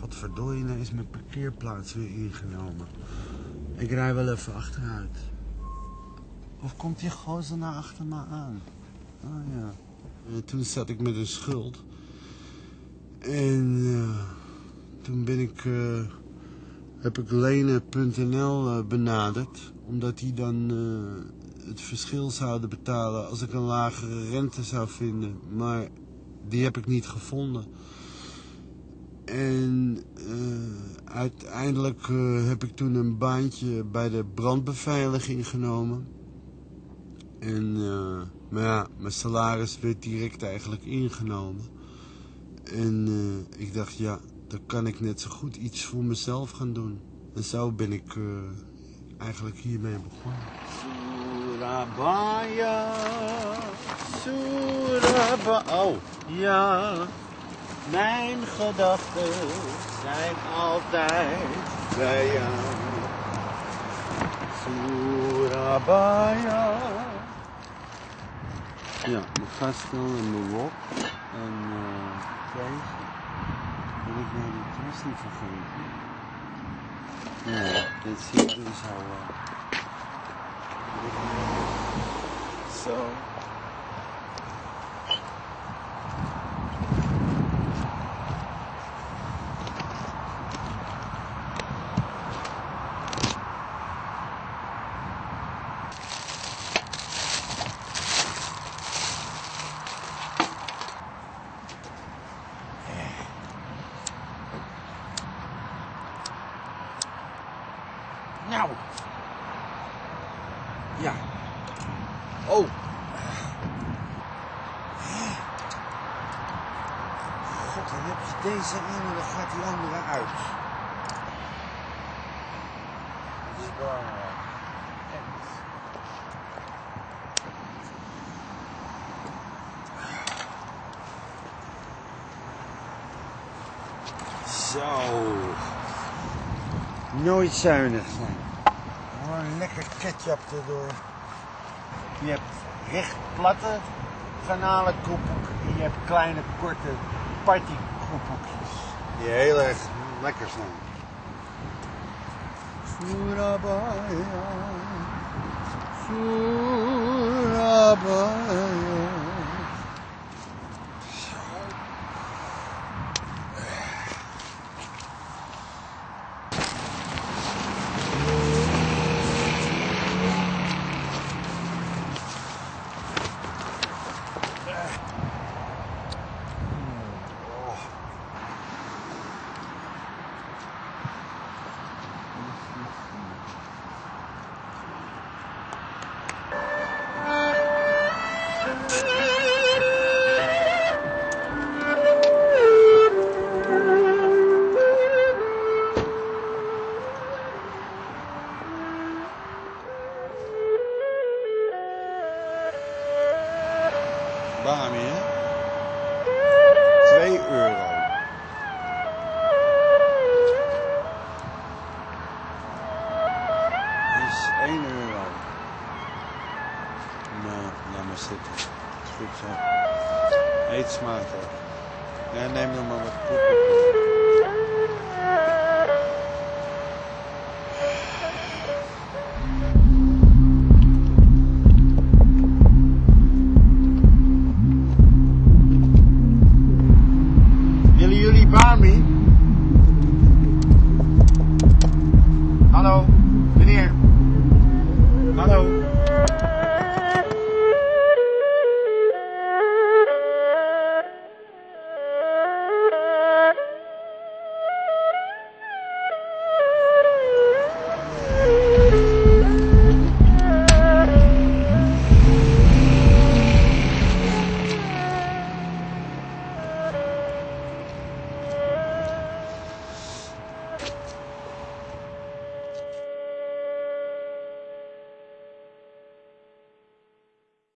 Godverdorie, nou is mijn parkeerplaats weer ingenomen. Ik rij wel even achteruit. Of komt die gozer nou achter me aan? Oh ja. En toen zat ik met een schuld. En eh, toen ben ik, eh, heb ik lenen.nl eh, benaderd. Omdat die dan eh, het verschil zouden betalen als ik een lagere rente zou vinden. Maar die heb ik niet gevonden. En eh, uiteindelijk eh, heb ik toen een baantje bij de brandbeveiliging genomen. En, eh, maar ja, mijn salaris werd direct eigenlijk ingenomen. En ik dacht, ja, dan kan ik net zo goed iets voor mezelf gaan doen. En zo ben ik eigenlijk hiermee begonnen. Surabaya, Surabaya, oh, ja. Mijn gedachten zijn altijd bij jou. Surabaya. Ja, mijn gastel en mijn wok. En eh Kees. Ben ik nou die niet vergeten? Ja, dit zie ik dus al. eh. Zo. Nou. Ja. Oh. God, dan heb je deze in en dan gaat die andere uit. Dat is. Zo. Nooit zuinig zijn. Gewoon lekker ketchup erdoor. Je hebt recht platte garnalenkoepoek en je hebt kleine korte partykoepoekjes. Die heel erg lekker zijn. Surabaya, Surabaya. Hè? 2 euro. is 1 euro. Nou, laat maar zitten. Goed zo. Eet smakelijk. Ja, neem nog maar wat. in here. Hello.